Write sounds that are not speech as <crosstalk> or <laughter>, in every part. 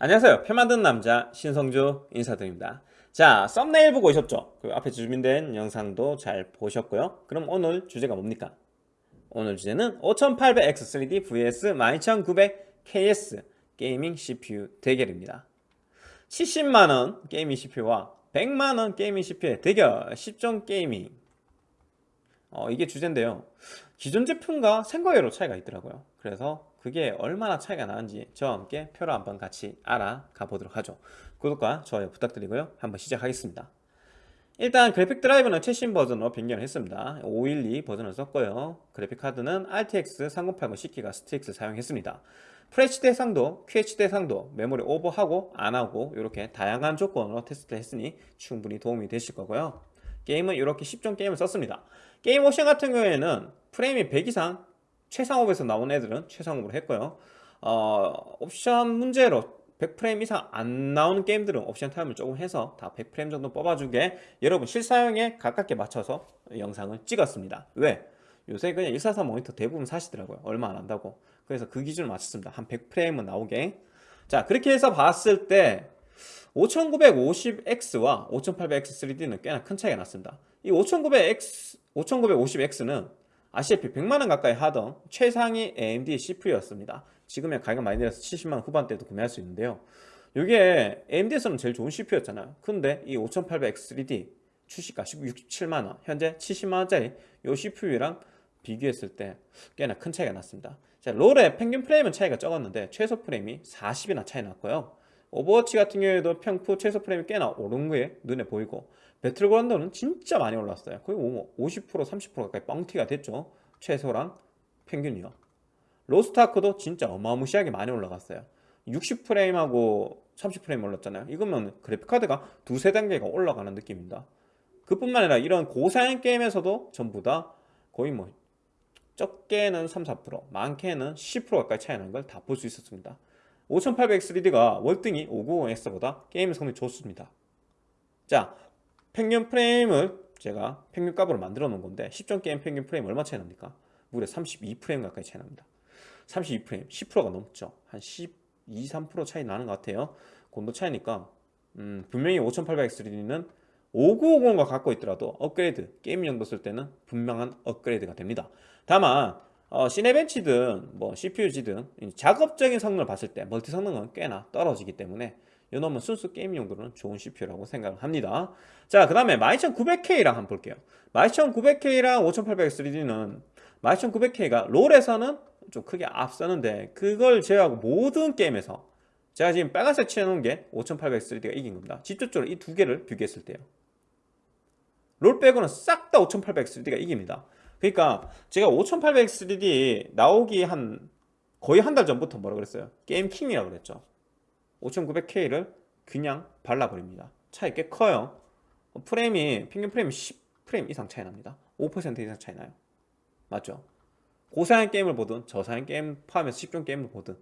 안녕하세요. 표 만드는 남자 신성조 인사드립니다. 자 썸네일 보고 오셨죠? 그 앞에 준비된 영상도 잘 보셨고요. 그럼 오늘 주제가 뭡니까? 오늘 주제는 5800X3D vs 12900KS 게이밍 CPU 대결입니다. 70만원 게이밍 CPU와 100만원 게이밍 CPU의 대결 10종 게이밍. 어, 이게 주제인데요. 기존 제품과 생각 외로 차이가 있더라고요. 그래서 그게 얼마나 차이가 나는지 저와 함께 표로 한번 같이 알아가 보도록 하죠. 구독과 좋아요 부탁드리고요. 한번 시작하겠습니다. 일단 그래픽 드라이버는 최신 버전으로 변경을 했습니다. 512 버전을 썼고요. 그래픽 카드는 RTX 3080 10기가 STRIX 사용했습니다. FHD 해상도, QHD 해상도, 메모리 오버하고 안하고 이렇게 다양한 조건으로 테스트를 했으니 충분히 도움이 되실 거고요. 게임은 이렇게 10종 게임을 썼습니다. 게임 옵션 같은 경우에는 프레임이 100 이상 최상옵에서 나온 애들은 최상옵으로 했고요. 어, 옵션 문제로 100프레임 이상 안 나오는 게임들은 옵션 타협을 조금 해서 다 100프레임 정도 뽑아주게 여러분 실사용에 가깝게 맞춰서 영상을 찍었습니다. 왜? 요새 그냥 144 모니터 대부분 사시더라고요. 얼마 안 한다고. 그래서 그 기준을 맞췄습니다. 한 100프레임은 나오게. 자 그렇게 해서 봤을 때 5950X와 5800X3D는 꽤나 큰 차이가 났습니다. 이 5900X, 5950X는 아시다시피 100만원 가까이 하던 최상위 AMD CPU였습니다. 지금의 가격 많이 내려서 70만원 후반대도 구매할 수 있는데요. 이게 AMD에서는 제일 좋은 CPU였잖아요. 근데 이 5800X3D 출시가 67만원 현재 70만원짜리 이 CPU랑 비교했을 때 꽤나 큰 차이가 났습니다. 자, 롤의 평균 프레임은 차이가 적었는데 최소 프레임이 40이나 차이 났고요. 오버워치 같은 경우에도 평프 최소 프레임이 꽤나 오른 게 눈에 보이고 배틀그라운드는 진짜 많이 올랐어요. 거의 50% 30% 가까이 뻥튀가 됐죠. 최소랑 평균이요. 로스트아크도 진짜 어마무시하게 많이 올라갔어요. 60프레임하고 30프레임 올랐잖아요. 이거면 그래픽카드가 두세 단계가 올라가는 느낌입니다. 그뿐만 아니라 이런 고사양 게임에서도 전부 다 거의 뭐 적게는 3, 4% 많게는 10% 가까이 차이 나는 걸 다 볼 수 있었습니다. 5800X3D가 월등히 590X보다 게임 성능이 좋습니다. 자 평균 프레임을 제가 평균 값으로 만들어 놓은 건데 10종 게임 평균 프레임 얼마 차이 납니까? 무려 32프레임 가까이 차이 납니다. 32프레임 10%가 넘죠. 한 12, 3% 차이 나는 것 같아요. 그 정도 차이니까. 음, 분명히 5800X3D는 5950과 갖고 있더라도 업그레이드 게임 용도 쓸 때는 분명한 업그레이드가 됩니다. 다만 어, 시네벤치든 뭐 CPU-Z든 작업적인 성능을 봤을 때 멀티 성능은 꽤나 떨어지기 때문에 이 놈은 순수 게임 용도로는 좋은 CPU라고 생각을 합니다. 자 그 다음에 12900K랑 한번 볼게요. 12900K랑 5800X3D는 12900K가 롤에서는 좀 크게 앞서는데 그걸 제외하고 모든 게임에서 제가 지금 빨간색 칠해놓은 게 5800X3D가 이긴 겁니다. 직접적으로 이 두 개를 비교했을 때요. 롤 빼고는 싹 다 5800X3D가 이깁니다. 그러니까 제가 5800X3D 나오기 한 거의 한 달 전부터 뭐라 그랬어요? 게임킹이라고 그랬죠 12900K를 그냥 발라버립니다. 차이 꽤 커요. 프레임이 평균 프레임이 10프레임 이상 차이 납니다. 5% 이상 차이 나요. 맞죠? 고사양 게임을 보든 저사양 게임 포함해서 10종 게임을 보든.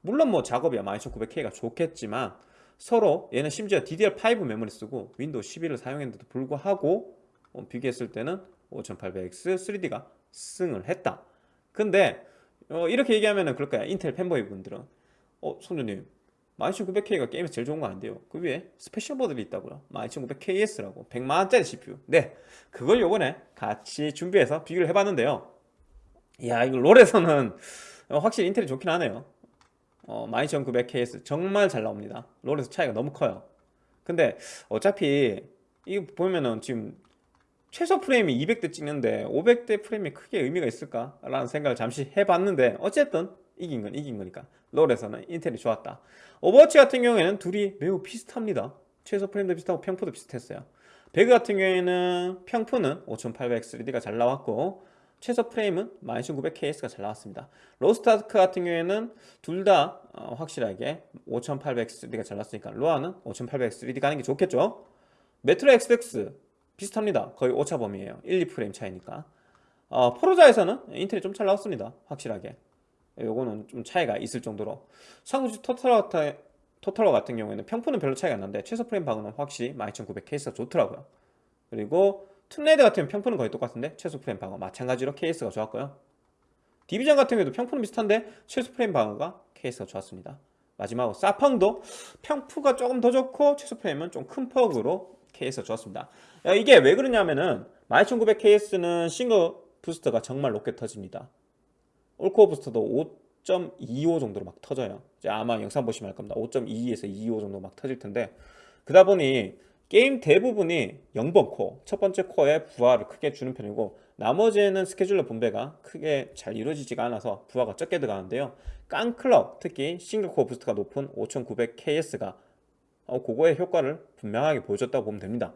물론 뭐 작업이야. 12900K가 좋겠지만 서로 얘는 심지어 DDR5 메모리 쓰고 윈도우 11을 사용했는데도 불구하고 어, 비교했을 때는 5800X 3D가 승을 했다. 근데 어, 이렇게 얘기하면 그럴 거야. 인텔 팬보이 분들은 어 성조님 12900K가 게임에서 제일 좋은 거 아닌데요? 그 위에 스페셜 버전이 있다고요? 12900KS라고. 100만원짜리 CPU 네 그걸 요번에 같이 준비해서 비교를 해봤는데요. 이야 이거 롤에서는 <laughs> 확실히 인텔이 좋긴 하네요. 어, 12900KS 정말 잘 나옵니다. 롤에서 차이가 너무 커요. 근데 어차피 이거 보면은 지금 최소 프레임이 200대 찍는데 500대 프레임이 크게 의미가 있을까? 라는 생각을 잠시 해봤는데 어쨌든 이긴 건 이긴 거니까. 롤에서는 인텔이 좋았다. 오버워치 같은 경우에는 둘이 매우 비슷합니다. 최소 프레임도 비슷하고 평프도 비슷했어요. 배그 같은 경우에는 평프는 5800X3D가 잘 나왔고 최소 프레임은 12900KS가 잘 나왔습니다. 로스트아크 같은 경우에는 둘다 어, 확실하게 5800X3D가 잘 나왔으니까 로아는 5800X3D 가는 게 좋겠죠? 메트로 XX 비슷합니다. 거의 오차 범위에요. 1, 2프레임 차이니까. 어, 포르자에서는 인텔이 좀 잘 나왔습니다. 확실하게 요거는 좀 차이가 있을 정도로 삼국지 토탈워 토탈워 같은 경우에는 평프는 별로 차이가 안 나는데 최소 프레임 방어는 확실히 12900K가 좋더라고요 그리고 툼레이더 같은 평프는 거의 똑같은데 최소 프레임 방어 마찬가지로 KS가 좋았고요 디비전 같은 경우에도 평프는 비슷한데 최소 프레임 방어가 KS가 좋았습니다. 마지막으로 사펑도 평프가 조금 더 좋고 최소 프레임은 좀 큰 폭으로 KS가 좋았습니다. 야, 이게 왜 그러냐면은 12900 KS는 싱글 부스터가 정말 높게 터집니다. 올코어 부스터도 5.25 정도로 막 터져요. 아마 영상 보시면 알 겁니다. 5.22에서 25 정도 막 터질 텐데 그러다 보니 게임 대부분이 0번 코어, 첫 번째 코어에 부하를 크게 주는 편이고 나머지에는 스케줄러 분배가 크게 잘 이루어지지가 않아서 부하가 적게 들어가는데요. 깡클럭, 특히 싱글 코어 부스트가 높은 12900KS가 어, 그거의 효과를 분명하게 보여줬다고 보면 됩니다.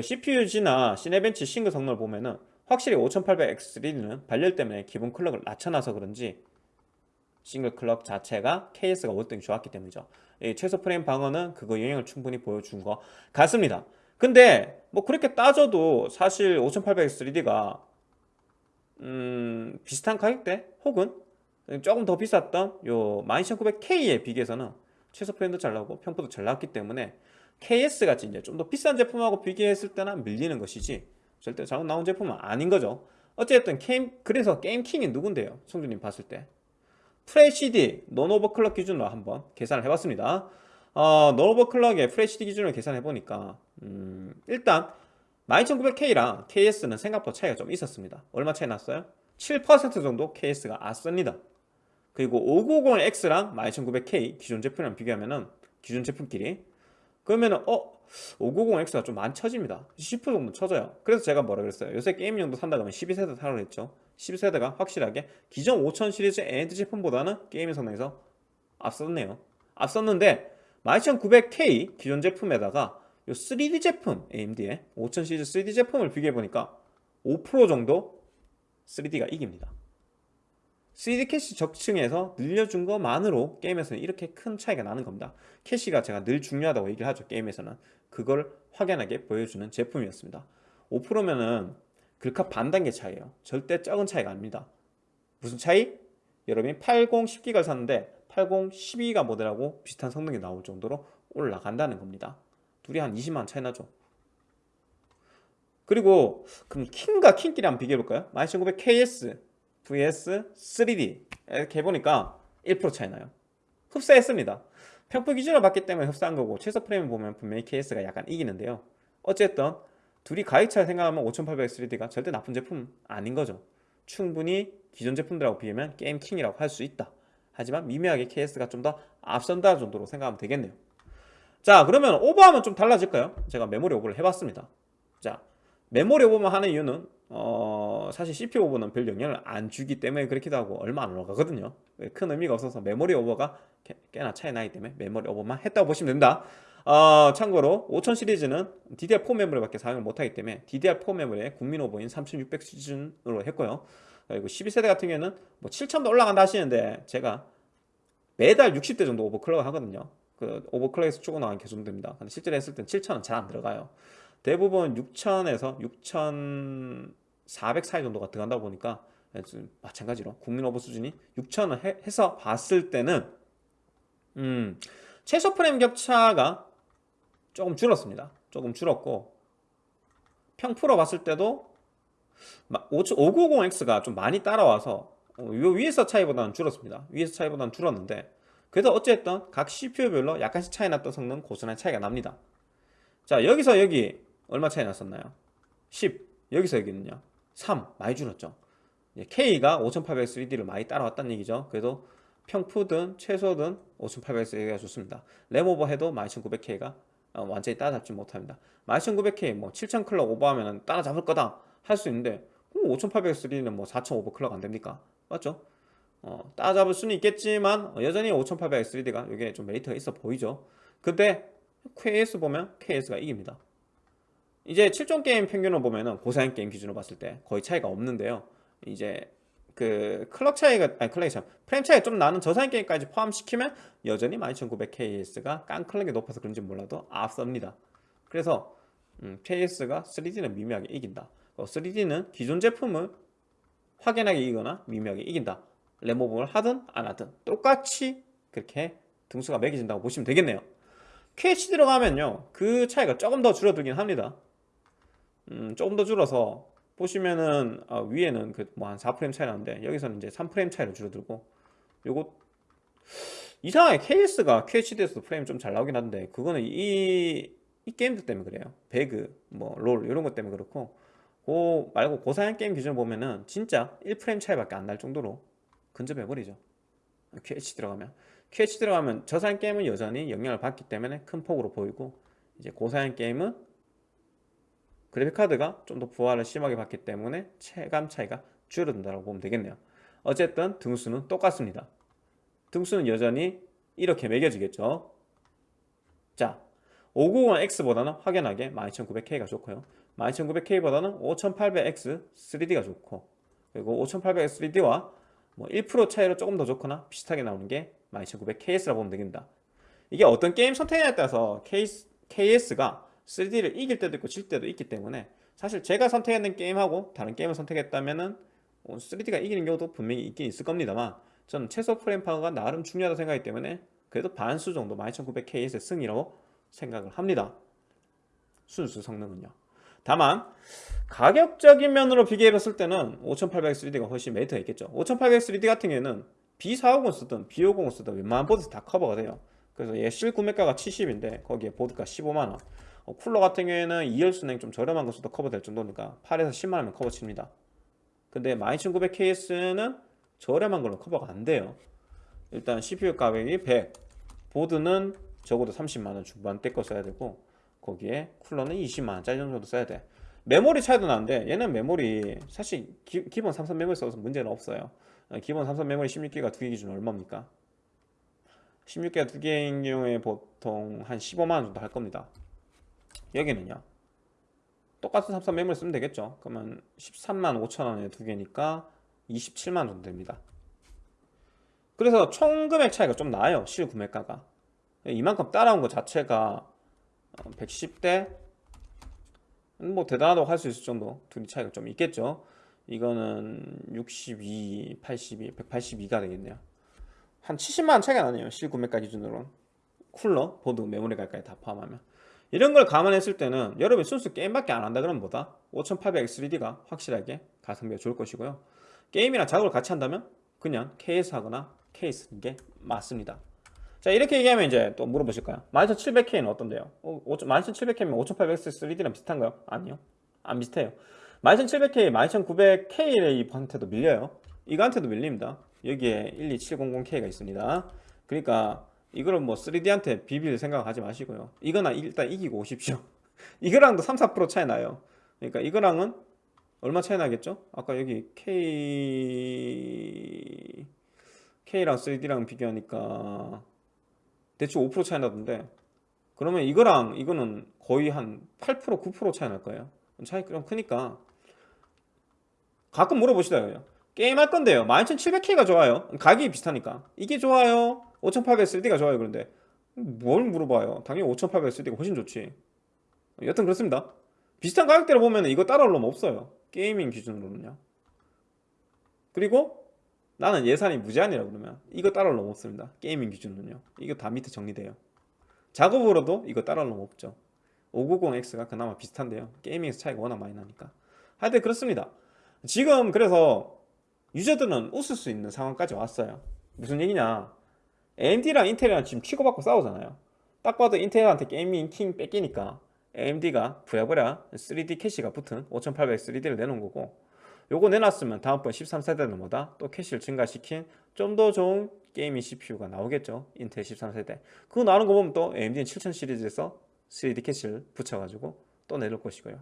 CPU-Z나 시네벤치 싱글 성능을 보면은 확실히 5800X3D는 발열 때문에 기본 클럭을 낮춰놔서 그런지 싱글 클럭 자체가 KS가 월등히 좋았기 때문이죠. 이 최소 프레임 방어는 그거 영향을 충분히 보여준 것 같습니다. 근데 뭐 그렇게 따져도 사실 5800X3D가 음, 비슷한 가격대 혹은 조금 더 비쌌던 요 12900K에 비교해서는 최소 프레임도 잘 나오고 평프도 잘 나왔기 때문에 KS 같이 이제 좀 더 비싼 제품하고 비교했을 때는 밀리는 것이지 절대 잘못 나온 제품은 아닌 거죠. 어쨌든 게임 그래서 게임 킹이 누군데요? 성조님 봤을 때 FHD 논오버클럭 기준으로 한번 계산을 해봤습니다. 어, 논오버클럭의 FHD 기준으로 계산해 보니까 음, 일단 12900K랑 KS는 생각보다 차이가 좀 있었습니다. 얼마 차이 났어요? 7% 정도 KS가 앞섭니다. 그리고 5950X랑 12900K 기존 제품이랑 비교하면 은 기존 제품끼리 그러면 은 어 590X가 좀 많이 쳐집니다. 10% 정도 쳐져요. 그래서 제가 뭐라 그랬어요? 요새 게임용도 산다 그러면 12세대 사라고 했죠. 12세대가 확실하게 기존 5000 시리즈 AMD 제품보다는 게임의 성능에서 앞섰네요. 앞섰는데 12900K 기존 제품에다가 요 3D 제품 AMD의 5000 시리즈 3D 제품을 비교해보니까 5% 정도 3D가 이깁니다 3D 캐시 적층에서 늘려준 것만으로 게임에서는 이렇게 큰 차이가 나는 겁니다. 캐시가 제가 늘 중요하다고 얘기를 하죠 게임에서는. 그걸 확연하게 보여주는 제품이었습니다. 5%면은 글카 반 단계 차이에요. 절대 적은 차이가 아닙니다. 무슨 차이? 여러분이 80 10기가를 샀는데 80 12기가 모델하고 비슷한 성능이 나올 정도로 올라간다는 겁니다. 둘이 한 20만 차이 나죠. 그리고 그럼 킹과 킹끼리 한번 비교해볼까요? 12900KS vs 3D 이렇게 해보니까 1% 차이 나요. 흡사했습니다. 평포 기준으로 봤기 때문에 흡사한 거고 최소 프레임 보면 분명히 KS가 약간 이기는데요. 어쨌든 둘이 가격 차를 생각하면 5800 3D가 절대 나쁜 제품 아닌 거죠. 충분히 기존 제품들하고 비교하면 게임 킹이라고 할 수 있다. 하지만 미묘하게 KS가 좀 더 앞선다 정도로 생각하면 되겠네요. 자 그러면 오버하면 좀 달라질까요? 제가 메모리 오버를 해봤습니다. 자 메모리 오버만 하는 이유는 어, 사실 CPU 오버는 별 영향을 안 주기 때문에 그렇기도 하고 얼마 안 올라가거든요. 큰 의미가 없어서 메모리 오버가 꽤나 차이 나기 때문에 메모리 오버만 했다고 보시면 됩니다. 어, 참고로 5000 시리즈는 DDR4 메모리밖에 사용을 못하기 때문에 DDR4 메모리에 국민 오버인 3600 수준으로 했고요. 그리고 12세대 같은 경우에는 뭐 7000도 올라간다 하시는데 제가 매달 60대 정도 오버클럭을 하거든요. 그 오버클럭에서 추고 나간 개정도입니다. 근데 실제로 했을 땐 7000은 잘 안 들어가요 대부분 6000에서 6400 사이 정도가 들어간다고 보니까 마찬가지로 국민 오버 수준이 6000을 해, 서 봤을 때는 음, 최소 프레임 격차가 조금 줄었습니다. 조금 줄었고 평프로 봤을 때도 590X가 좀 많이 따라와서 어, 요 위에서 차이보다는 줄었습니다. 위에서 차이보다는 줄었는데 그래도 어쨌든 각 CPU별로 약간씩 차이 났던 성능 고스란히 차이가 납니다. 자 여기서 여기 얼마 차이 났었나요? 10 여기서 여기는요? 3 많이 줄었죠. K가 5800 3D를 많이 따라왔다는 얘기죠. 그래도 평푸든 최소든 5800 3D가 좋습니다. 램오버 해도 12900K가 어, 완전히 따라잡지 못합니다. 12900K 뭐 7000 클럭 오버하면 따라잡을 거다 할 수 있는데 5800 3D는 뭐4000 오버 클럭 안됩니까? 맞죠? 어, 따라잡을 수는 있겠지만 여전히 5800 3D가 이게 좀 메리트가 있어 보이죠. 근데 KS 보면 KS가 이깁니다 이제 7종 게임 평균을 보면은 고사양 게임 기준으로 봤을 때 거의 차이가 없는데요. 이제 그 클럭 차이가 아니 클럭이 참 프레임 차이가 좀 나는 저사양 게임까지 포함시키면 여전히 12900KS가 깡 클럭이 높아서 그런지 몰라도 앞섭니다. 그래서 음, KS가 3D는 미묘하게 이긴다. 3D는 어, 기존 제품을 확연하게 이기거나 미묘하게 이긴다. 레모브를 하든 안 하든 똑같이 그렇게 등수가 매겨진다고 보시면 되겠네요. QH 들어가면요 그 차이가 조금 더 줄어들긴 합니다 음, 조금 더 줄어서 보시면은 어, 위에는 그 뭐 한 4프레임 차이 나는데 여기서는 이제 3프레임 차이로 줄어들고 요거 이상하게 KS가 QHD에서도 프레임이 좀잘 나오긴 한데 그거는 이, 이 게임들 때문에 그래요. 배그, 뭐 롤 이런 것 때문에 그렇고 그 말고 고사양 게임 기준을 보면은 진짜 1프레임 차이밖에 안 날 정도로 근접해버리죠. QH 들어가면. QH 들어가면 저사양 게임은 여전히 영향을 받기 때문에 큰 폭으로 보이고 이제 고사양 게임은 그래픽카드가 좀 더 부하를 심하게 받기 때문에 체감 차이가 줄어든다고 보면 되겠네요. 어쨌든 등수는 똑같습니다. 등수는 여전히 이렇게 매겨지겠죠. 자 590X보다는 확연하게 12900K가 좋고요. 12900K보다는 5800X 3D가 좋고 그리고 5800X 3D와 뭐 1% 차이로 조금 더 좋거나 비슷하게 나오는 게 12900KS라고 보면 되겠다. 이게 어떤 게임 선택에 따라서 KS가 3D를 이길 때도 있고 질 때도 있기 때문에 사실 제가 선택했는 게임하고 다른 게임을 선택했다면은 3D가 이기는 경우도 분명히 있긴 있을 겁니다만 저는 최소 프레임 파워가 나름 중요하다 생각하기 때문에 그래도 반수 정도 12900K의 승이라고 생각을 합니다. 순수 성능은요. 다만 가격적인 면으로 비교해 봤을 때는 5800X3D가 훨씬 메리트가 있겠죠. 5800X3D 같은 경우에는 B450을 쓰든 B550을 쓰든 웬만한 보드에서 다 커버가 돼요. 그래서 얘 실구매가가 70인데 거기에 보드가 15만원 어, 쿨러 같은 경우에는 2열 수랭 좀 저렴한 것으로도 커버될 정도니까 8에서 10만원이면 커버 칩니다. 근데 12900KS는 저렴한 걸로 커버가 안 돼요. 일단 CPU 가격이 100 보드는 적어도 30만원 중반대 거 써야 되고 거기에 쿨러는 20만원짜리 정도 써야 돼. 메모리 차이도 나는데 얘는 메모리 사실 기, 본 삼성 메모리 써서 문제는 없어요. 어, 기본 삼성 메모리 16기가 두개 기준 얼마입니까? 16기가 두 개인 경우에 보통 한 15만원 정도 할 겁니다 여기는요. 똑같은 삼성 메모리 쓰면 되겠죠. 그러면 13만 5천원에 두 개니까 27만원 정도 됩니다. 그래서 총 금액 차이가 좀 나요 실 구매가가. 이만큼 따라온 것 자체가 110대? 뭐 대단하다고 할 수 있을 정도 둘이 차이가 좀 있겠죠. 이거는 62, 82, 182가 되겠네요. 한 70만원 차이가 나네요 실구매가 기준으로 쿨러, 보드, 메모리 가까지 다 포함하면 이런 걸 감안했을 때는 여러분이 순수 게임밖에 안 한다 그러면 보다? 5800X3D가 확실하게 가성비가 좋을 것이고요. 게임이랑 작업을 같이 한다면 그냥 KS 하거나 케이스 쓰는 게 맞습니다. 자 이렇게 얘기하면 이제 또 물어보실까요? 12700K는 어떤데요? 어, 12700K면 5800X3D랑 비슷한가요? 아니요. 안 비슷해요. 12700K, 12900K한테도 밀려요. 이거한테도 밀립니다. 여기에 12700K가 있습니다. 그러니까 이거는 뭐 3D한테 비빌 생각하지 마시고요. 이거나 일단 이기고 오십시오. <laughs> 이거랑도 3, 4% 차이 나요. 그러니까 이거랑은 얼마 차이 나겠죠? 아까 여기 K K랑 3D랑 비교하니까 대충 5% 차이 나던데. 그러면 이거랑 이거는 거의 한 8% 9% 차이 날 거예요. 차이 좀 크니까 가끔 물어보시더라고요. 게임 할 건데요. 12700K가 좋아요. 가격이 비슷하니까. 이게 좋아요 5800 3D가 좋아요 그런데. 뭘 물어봐요? 당연히 5800 3D가 훨씬 좋지. 여튼 그렇습니다. 비슷한 가격대로 보면 이거 따라올 놈 없어요. 게이밍 기준으로는요. 그리고 나는 예산이 무제한이라 그러면 이거 따라올 놈 없습니다. 게이밍 기준은요. 이거 다 밑에 정리돼요. 작업으로도 이거 따라올 놈 없죠. 5950X가 그나마 비슷한데요. 게이밍에서 차이가 워낙 많이 나니까. 하여튼 그렇습니다. 지금 그래서 유저들은 웃을 수 있는 상황까지 왔어요. 무슨 얘기냐 AMD랑 인텔이랑 지금 치고받고 싸우잖아요. 딱 봐도 인텔한테 게이밍 킹 뺏기니까 AMD가 부랴부랴 3D 캐시가 붙은 5800 3D를 내놓은 거고 요거 내놨으면 다음번 13세대는 뭐다? 또 캐시를 증가시킨 좀 더 좋은 게이밍 CPU가 나오겠죠. 인텔 13세대. 그거 나오는 거 보면 또 AMD는 7000 시리즈에서 3D 캐시를 붙여가지고 또 내릴 것이고요.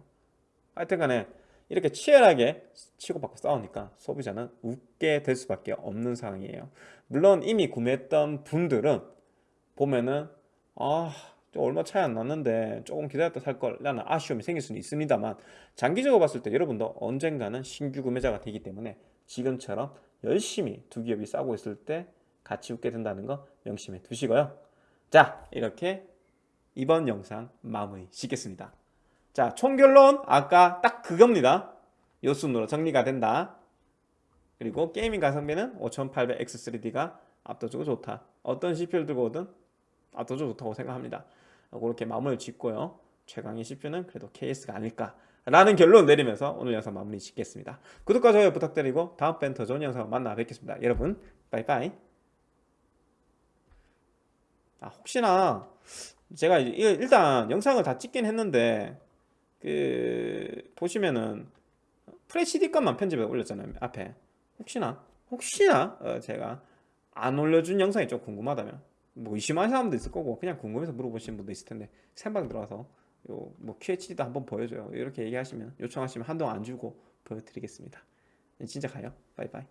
하여튼 간에 이렇게 치열하게 치고받고 싸우니까 소비자는 웃게 될 수밖에 없는 상황이에요. 물론 이미 구매했던 분들은 보면은 아 얼마 차이 안 났는데 조금 기다렸다 살걸 라는 아쉬움이 생길 수는 있습니다만 장기적으로 봤을 때 여러분도 언젠가는 신규 구매자가 되기 때문에 지금처럼 열심히 두 기업이 싸고 있을 때 같이 웃게 된다는 거 명심해 두시고요. 자 이렇게 이번 영상 마무리 짓겠습니다 자 총결론 아까 딱 그겁니다. 요 순으로 정리가 된다. 그리고 게이밍 가성비는 5800X3D가 압도적으로 좋다. 어떤 CPU를 들고 오든 압도적으로 좋다고 생각합니다. 그렇게 마무리를 짓고요. 최강의 CPU는 그래도 KS가 아닐까 라는 결론 내리면서 오늘 영상 마무리 짓겠습니다. 구독과 좋아요 부탁드리고 다음번엔 더 좋은 영상 만나 뵙겠습니다. 여러분 빠이빠이. 아 혹시나 제가 일단 영상을 다 찍긴 했는데 그 보시면은 FHD 것만 편집해 올렸잖아요 앞에. 혹시나? 혹시나 어, 제가 안 올려준 영상이 좀 궁금하다면. 뭐 의심하는 사람도 있을 거고 그냥 궁금해서 물어보시는 분도 있을 텐데 생방 들어와서 요 뭐 QHD도 한번 보여줘요. 이렇게 얘기하시면 요청하시면 한동안 안 주고 보여드리겠습니다. 진짜 가요. 바이바이